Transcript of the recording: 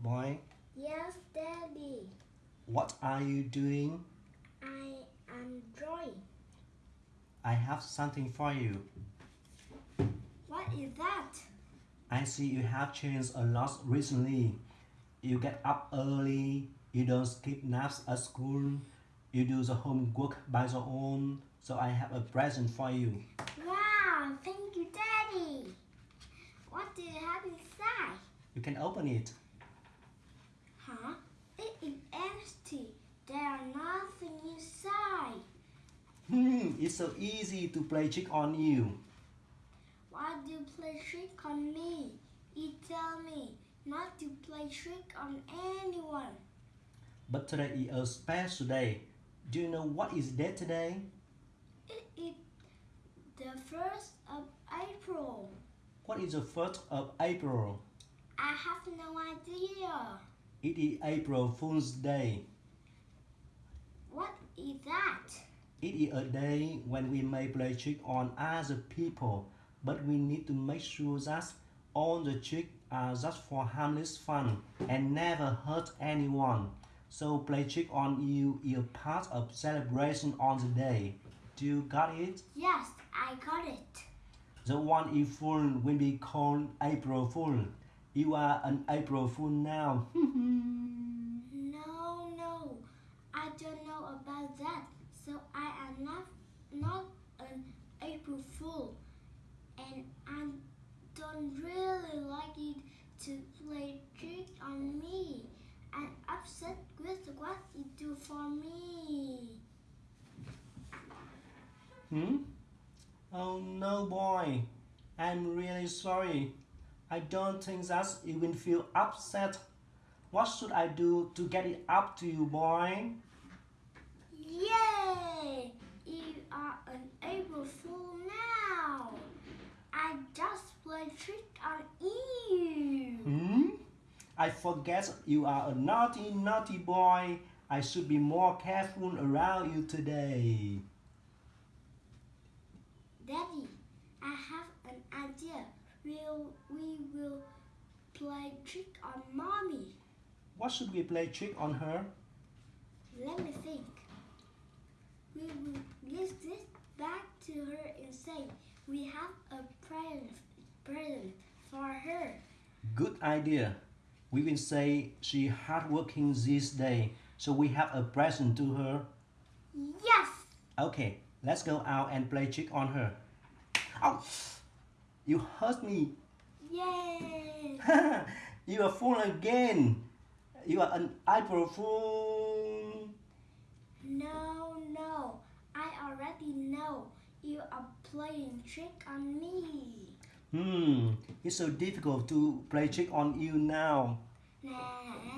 Boy, Yes, Daddy. what are you doing? I am drawing. I have something for you. What is that? I see you have changed a lot recently. You get up early, you don't skip naps at school, you do the homework by your own, so I have a present for you. Wow, thank you, Daddy. What do you have inside? You can open it. Huh? It is empty. There are nothing inside. Hmm, it's so easy to play trick on you. Why do you play trick on me? You tell me not to play trick on anyone. But today is a special day. Do you know what is that today? It is the first of April. What is the 1st of April? I have no idea. It is April Fool's Day. What is that? It is a day when we may play trick on other people, but we need to make sure that all the tricks are just for harmless fun and never hurt anyone. So play trick on you is a part of celebration on the day. Do you got it? Yes, I got it. The one is full will be called April Fool. You are an April Fool now. No, no, I don't know about that. So I not not an April Fool, and I don't really like it to play trick on me. I'm upset with what you do for me. Hmm? Oh no, boy. I'm really sorry. I don't think that you will feel upset. What should I do to get it up to you, boy? Yay! You are an April Fool now. I just played trick on you. Hmm? I forget you are a naughty, naughty boy. I should be more careful around you today. Daddy, I have an idea. We'll, we will play trick on mommy. What should we play trick on her? Let me think. We will give this back to her and say we have a present, present for her. Good idea. We will say she hardworking this day, so we have a present to her. Yes! Okay, let's go out and play trick on her. Oh, you hurt me. Yay! you are fool again. You are an April fool. No, no. I already know you are playing trick on me. Hmm, it's so difficult to play trick on you now. Nah.